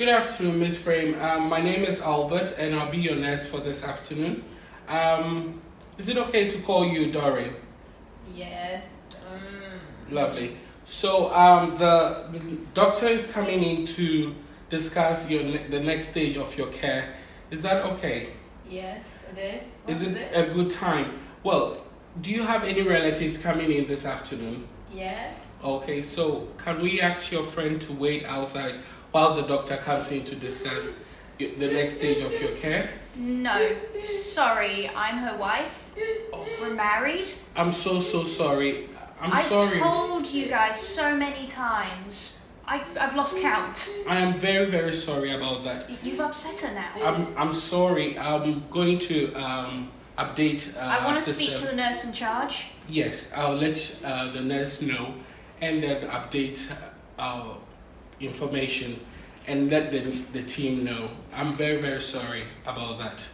Good afternoon, Miss Frame. Um, my name is Albert, and I'll be your nurse for this afternoon. Um, is it okay to call you Doreen? Yes. Mm. Lovely. So um, the doctor is coming in to discuss your ne- the next stage of your care. Is that okay? Yes, it is. Is What's it this? a good time? Well, do you have any relatives coming in this afternoon? Yes. Okay, so can we ask your friend to wait outside whilst the doctor comes in to discuss the next stage of your care? No, sorry, I'm her wife. We're married. I'm so so sorry. I'm sorry. I've told you guys so many times. I, I've lost count. I am very very sorry about that. You've upset her now. I'm I'm sorry. I'm going to um, update. Uh, I want to speak to the nurse in charge. Yes, I'll let uh, the nurse know, and then update our information, and let the the team know. I'm very very sorry about that.